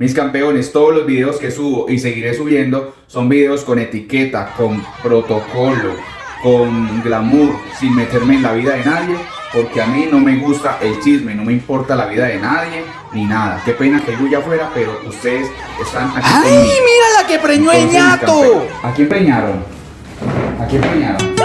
Mis campeones, todos los videos que subo y seguiré subiendo son videos con etiqueta, con protocolo, con glamour, sin meterme en la vida de nadie, porque a mí no me gusta el chisme, no me importa la vida de nadie ni nada. Qué pena que yo ya fuera, pero ustedes están aquí. ¡Ay, mira la que preñó el ñato! ¿A quién preñaron? ¿A quién preñaron?